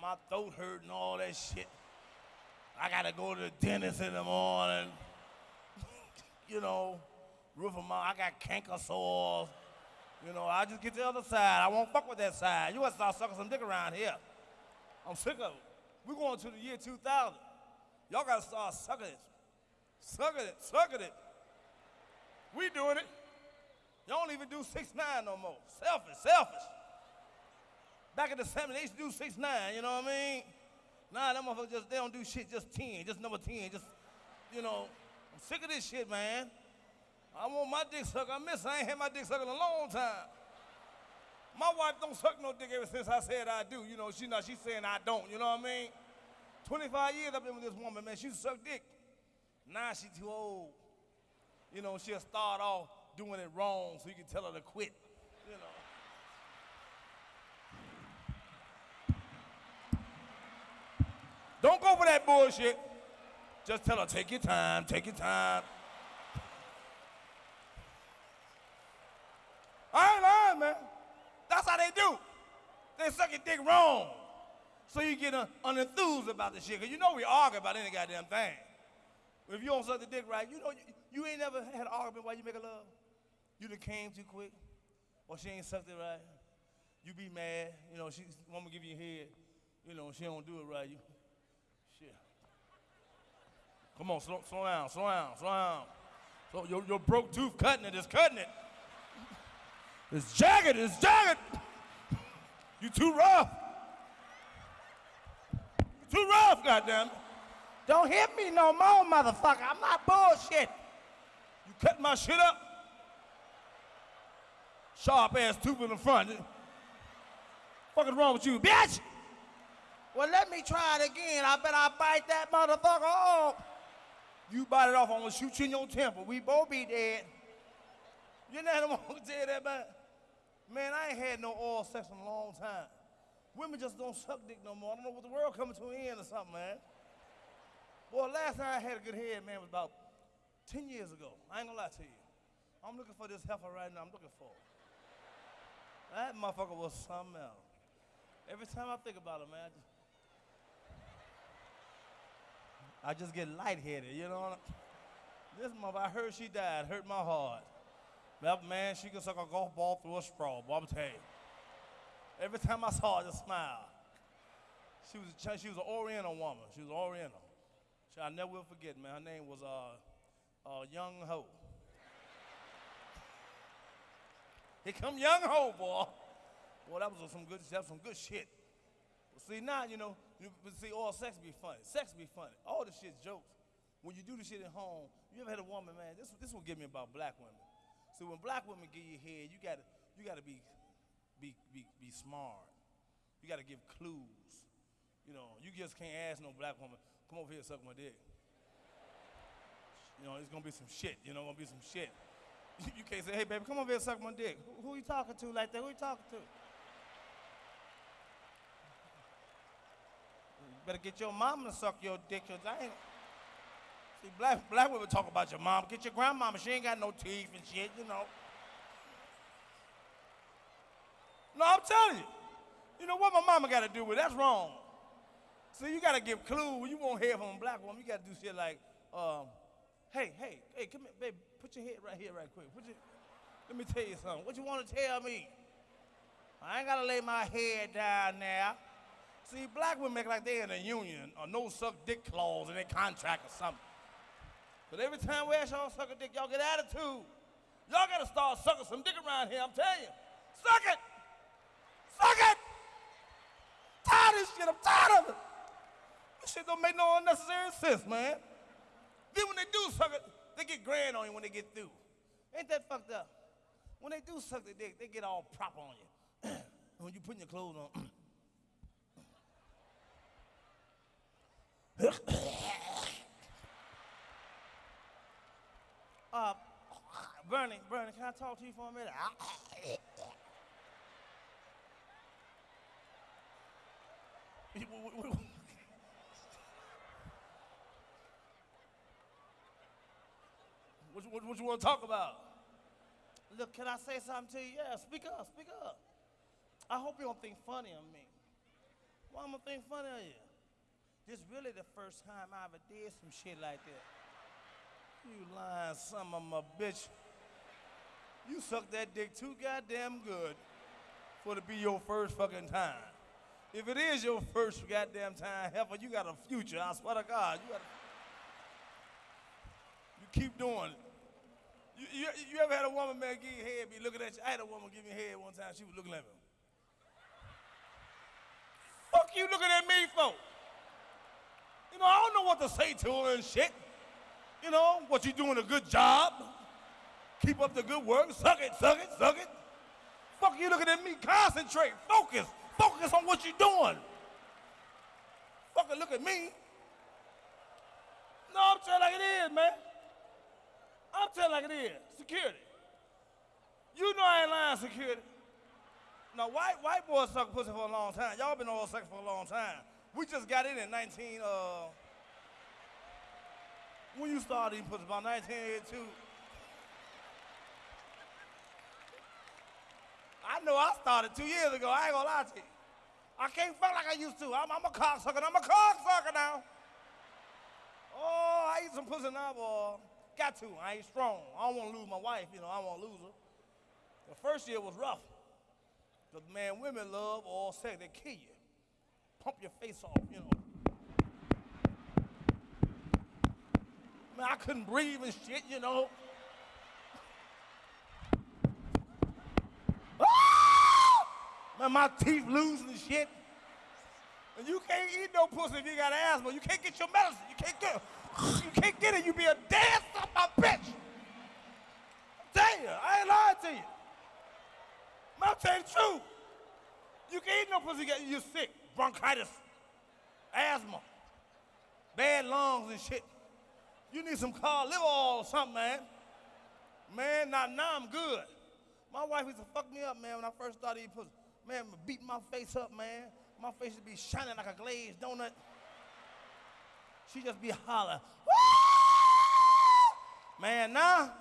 my throat hurt and all that shit. I gotta go to the dentist in the morning. you know, roof of my, I got canker sores. You know, I just get the other side. I won't fuck with that side. You gotta start sucking some dick around here. I'm sick of it. We're going to the year 2000. Y'all gotta start sucking it. Sucking it, sucking it. We doing it. Y'all don't even do six nine no more. Selfish, selfish. Back in the 70s, they used to do six nine, you know what I mean? Nah, them motherfuckers just, they don't do shit, just 10, just number 10, just, you know. I'm sick of this shit, man. I want my dick sucked. I miss, I ain't had my dick sucked in a long time. My wife don't suck no dick ever since I said I do. You know, she not, she's saying I don't, you know what I mean? 25 years I've been with this woman, man. She suck dick. Now she too old. You know, she'll start off doing it wrong so you can tell her to quit. You know. Don't go for that bullshit. Just tell her, take your time, take your time. I ain't lying, man. That's how they do. They suck your dick wrong. So you get uh, unenthused about the shit. Cause you know we argue about any goddamn thing. If you don't suck the dick right, you know you, you ain't never had an argument while you make a love. You done came too quick, or she ain't sucked it right. You be mad, you know, she to give you a head, you know, she don't do it right. You. Come on, slow, slow down, slow down, slow down. So your, your broke tooth cutting it is cutting it. It's jagged, it's jagged. You too rough. You too rough, goddamn. Don't hit me no more, motherfucker. I'm not bullshit. You cut my shit up. Sharp ass tooth in the front. Fucking wrong with you, bitch? Well, let me try it again. I bet I bite that motherfucker off. You bite it off, I'm gonna shoot you in your temple. We both be dead. You know what I'm gonna tell that, man? Man, I ain't had no oral sex in a long time. Women just don't suck dick no more. I don't know what the world coming to an end or something, man. Boy, last time I had a good head, man, was about 10 years ago. I ain't gonna lie to you. I'm looking for this heifer right now. I'm looking for her. That motherfucker was something else. Every time I think about it, man, I just, I just get lightheaded, you know? This mother, I heard she died, hurt my heart. That man, she can suck a golf ball through a straw, boy, I'm telling you. Every time I saw her, I just smile. She was, she was an Oriental woman. She was Oriental. She, I never will forget, man. Her name was uh, uh, Young Ho. Here come Young Ho, boy. Boy, that was some good, that was some good shit. But see, now, you know, you, see, all sex be funny. Sex be funny. All the shit's jokes. When you do the shit at home, you ever had a woman, man, this, this will give me about black women. So when black women give you head, you gotta, you gotta be, be, be, be smart. You gotta give clues. You know, you just can't ask no black woman, come over here and suck my dick. You know, it's gonna be some shit, you know, gonna be some shit. You can't say, hey baby, come over here and suck my dick. Who, who you talking to like that? Who you talking to? Better get your mama to suck your dick, cause I ain't. See, black, black women talk about your mom. Get your grandmama, she ain't got no teeth and shit, you know. No, I'm telling you. You know what my mama got to do with it? That's wrong. See, you got to give clues. You won't hear from a black woman. You got to do shit like, um, hey, hey, hey, come here, baby. Put your head right here, right quick. Your, let me tell you something. What you want to tell me? I ain't got to lay my head down now. See, black women make like they're in a union or no suck dick clause in their contract or something. But every time we ask y'all suck a dick, y'all get attitude. Y'all got to start sucking some dick around here, I'm telling you. Suck it! Suck it! Tired of this shit, I'm tired of it. This shit don't make no unnecessary sense, man. Then when they do suck it, they get grand on you when they get through. Ain't that fucked up? When they do suck the dick, they get all proper on you. when you putting your clothes on. uh, Bernie, Bernie, can I talk to you for a minute? What, what, what you want to talk about? Look, can I say something to you? Yeah, speak up, speak up. I hope you don't think funny of me. Why am I think funny of you? This really the first time I ever did some shit like that. You lying some of my bitch. You sucked that dick too goddamn good for to be your first fucking time. If it is your first goddamn time, heifer, you got a future. I swear to God, you got. A... You keep doing it. You, you, you ever had a woman man give you head, be looking at you? I had a woman give me head one time. She was looking at me. Fuck you looking at me for? You know, I don't know what to say to her and shit. You know, what you doing a good job. Keep up the good work. Suck it, suck it, suck it. Fuck you looking at me. Concentrate. Focus. Focus on what you're doing. Fucking look at me. No, I'm telling like it is, man. I'm telling like it is. Security. You know I ain't lying, security. Now, white, white boys suck pussy for a long time. Y'all been oral sex for a long time. We just got in in 19, uh, when you started pussy, about 1982. I know I started two years ago. I ain't gonna lie to you. I can't fuck like I used to. I'm, I'm a cocksucker. I'm a cocksucker now. Oh, I eat some pussy now, boy. Got to. I ain't strong. I don't want to lose my wife. You know, I want to lose her. The first year was rough. Because, man, women love all sex. They kill you. Pump your face off, you know. Man, I couldn't breathe and shit, you know. Ah! Man, my teeth loose and shit. And you can't eat no pussy if you got asthma. You can't get your medicine. You can't get it. you can't get it. You be a dead son a bitch. I'm you, I ain't lying to you. I'm telling the truth. You can't eat no pussy, you're sick. Bronchitis, asthma, bad lungs and shit. You need some cod liver oil or something, man. Man, now, now I'm good. My wife used to fuck me up, man, when I first started eating pussy. Man, beat my face up, man. My face would be shining like a glazed donut. She just be hollering. Man, now,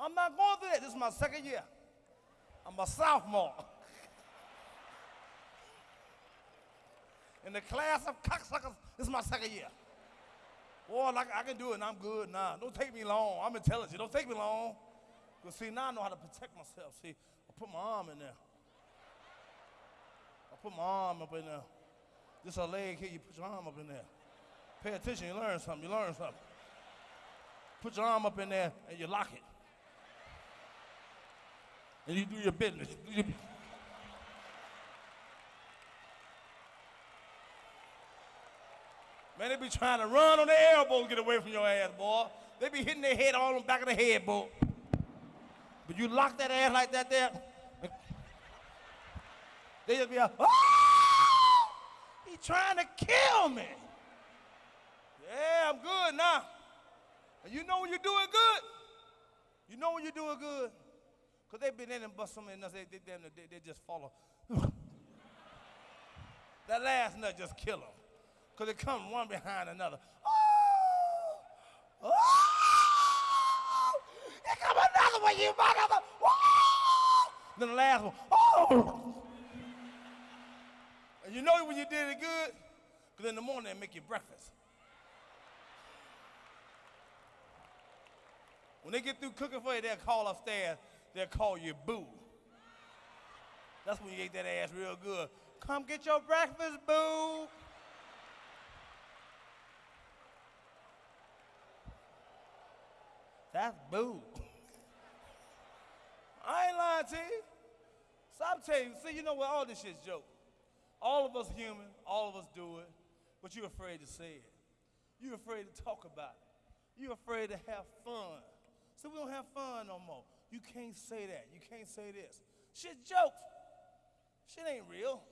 I'm not going through that. This is my second year. I'm a sophomore. In the class of cocksuckers, this is my second year. Boy, like I can do it and I'm good now. Don't take me long. I'm intelligent. Don't take me long. Because see, now I know how to protect myself. See, I put my arm in there. I put my arm up in there. This a leg here, you put your arm up in there. Pay attention, you learn something, you learn something. Put your arm up in there and you lock it. And you do your business. Do your... Man, they be trying to run on their elbows get away from your ass, boy. They be hitting their head all on the back of the head, boy. But you lock that ass like that there, they just be like, oh! He trying to kill me. Yeah, I'm good now. And you know when you're doing good? You know when you're doing good? Because they've been in and bust so many nuts, they, they, they, they just follow. that last nut just kill them. Because they come one behind another. Oh! Oh! Here come another one, you mother! Oh! Then the last one. Oh! And you know when you did it good? Because in the morning they make you breakfast. When they get through cooking for you, they'll call upstairs, they'll call you boo. That's when you ate that ass real good. Come get your breakfast, boo. That's boo. I ain't lying to you. So I'm telling you, see, you know what? All this shit's joke. All of us human, all of us do it, but you're afraid to say it. You're afraid to talk about it. You're afraid to have fun. So we don't have fun no more. You can't say that. You can't say this. Shit jokes. Shit ain't real.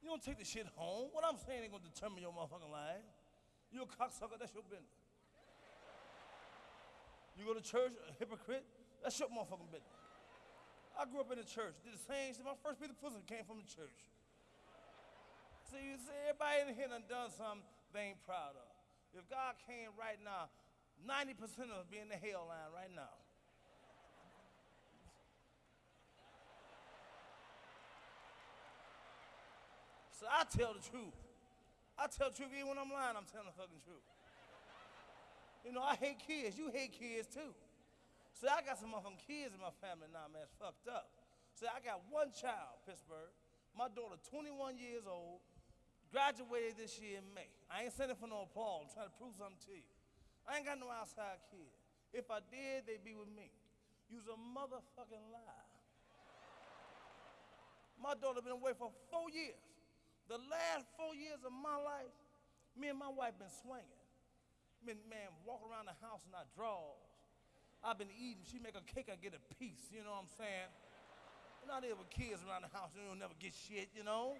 You don't take the shit home. What I'm saying ain't gonna determine your motherfucking life. You a cocksucker, that's your business. You go to church, a hypocrite, that's your motherfucking business. I grew up in the church, did the same shit. My first piece of pussy came from the church. See, you see, everybody in here done done something they ain't proud of. If God came right now, 90% of us be in the hell line right now. So I tell the truth. I tell the truth even when I'm lying, I'm telling the fucking truth. You know, I hate kids. You hate kids too. So I got some motherfucking kids in my family now, man. It's fucked up. So I got one child, Pittsburgh. My daughter, 21 years old, graduated this year in May. I ain't sending for no applause. I'm trying to prove something to you. I ain't got no outside kid. If I did, they'd be with me. You's a motherfucking lie. My daughter been away for four years. The last four years of my life, me and my wife been swinging. Been, man, walk around the house in our drawers. I've been eating. She make a cake, I get a piece. You know what I'm saying? You're not there with kids around the house. You don't never get shit, you know?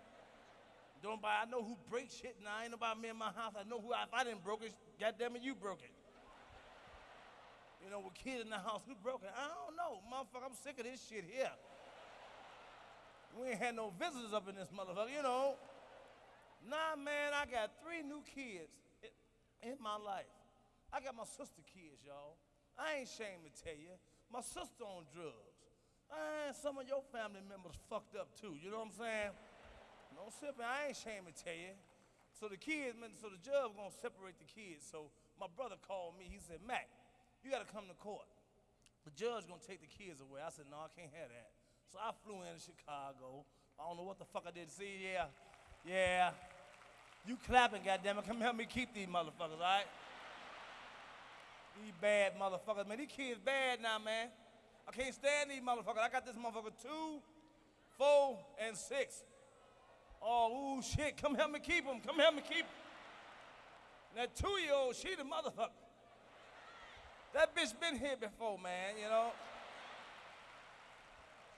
Don't buy, I know who breaks shit now. Ain't nobody me in my house. I know who, if I didn't broke it, goddamn it, you broke it. You know, with kids in the house, who broke it? I don't know. Motherfucker, I'm sick of this shit here. We ain't had no visitors up in this motherfucker, you know. Nah, man, I got three new kids in my life. I got my sister kids, y'all. I ain't ashamed to tell you. My sister on drugs. And some of your family members fucked up too. You know what I'm saying? No sipping. I ain't ashamed to tell you. So the kids, so the judge gonna separate the kids. So my brother called me. He said, Mac, you gotta come to court. The judge gonna take the kids away. I said, no, I can't have that. So I flew in to Chicago. I don't know what the fuck I did. See, yeah, yeah. You clapping, goddammit. Come help me keep these motherfuckers, all right? These bad motherfuckers, man. These kids bad now, man. I can't stand these motherfuckers. I got this motherfucker two, four, and six. Oh, ooh, shit. Come help me keep them. Come help me keep them. That two-year-old, she the motherfucker. That bitch been here before, man, you know?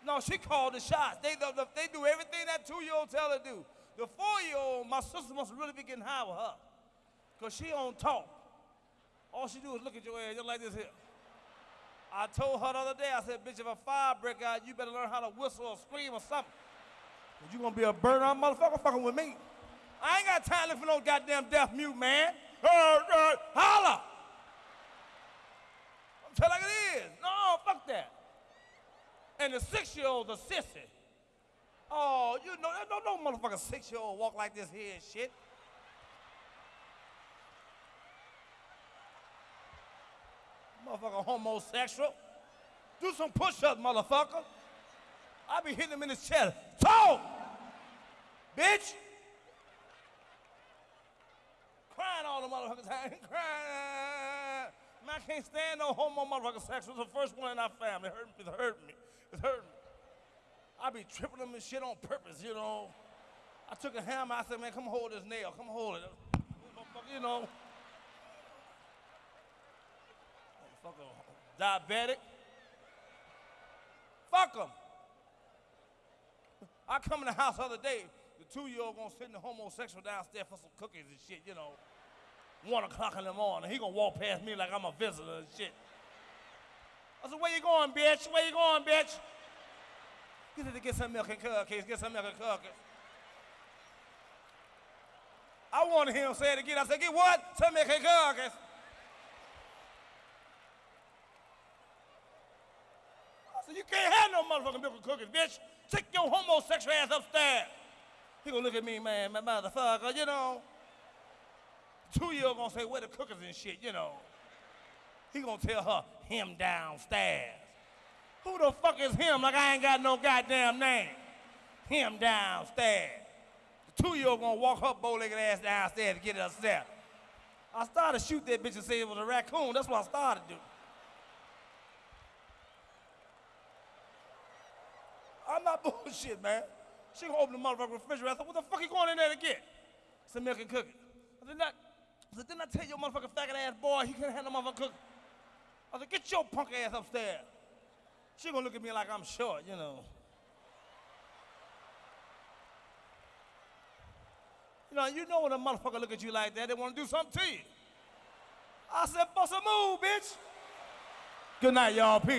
No, she called the shots. They, they do everything that two-year-old tell her to do. The four-year-old, my sister must really be getting high with her. Because she don't talk. All she do is look at your ass just like this here. I told her the other day, I said, bitch, if a fire break out, you better learn how to whistle or scream or something. Cause you gonna be a burn out motherfucker fucking with me. I ain't got time for no goddamn deaf mute, man. Uh, uh, holla! I'm telling like it is. No, fuck that. And the six-year-old's a sissy. Oh, you know, no, no motherfucker six-year-old walk like this here and shit. Motherfucker homosexual. Do some push-ups, motherfucker. I be hitting him in his chest. Talk! Bitch! Crying all the motherfuckers crying. Man, I can't stand no homo motherfucker sex. It was the first one in our family. It hurt me. It hurt me. It hurt me. I be tripping them and shit on purpose, you know. I took a hammer. I said, man, come hold this nail. Come hold it. You know. Motherfucker diabetic. Fuck them. I come in the house the other day, the two-year-old gonna in the homosexual downstairs for some cookies and shit, you know. One o'clock in the morning, he gonna walk past me like I'm a visitor and shit. I said, where you going, bitch? Where you going, bitch? He said to get some milk and cookies, get some milk and cookies. I wanted him to say it again. I said, get what? Some milk and cookies. I said, you can't have no motherfucking milk and cookies, bitch. Take your homosexual ass upstairs. He gonna look at me, man, my motherfucker, you know. Two-year-old gonna say, where the cookies and shit, you know. He gonna tell her, him downstairs. Who the fuck is him? Like I ain't got no goddamn name. Him downstairs. The two-year-old gonna walk her bow-legged ass downstairs to get it upstairs. I started to shoot that bitch and say it was a raccoon. That's what I started to do. I'm not bullshit, man. She gonna open the motherfucking refrigerator. I said, what the fuck you going in there to get? Some milk and cookies. I said, not, I said, didn't I tell your motherfucking faggot ass boy he couldn't handle motherfucking cookies? I said, get your punk ass upstairs. She gonna look at me like I'm short, you know. You know, you know when a motherfucker look at you like that, they wanna do something to you. I said, bust a move, bitch. Good night, y'all. Peace.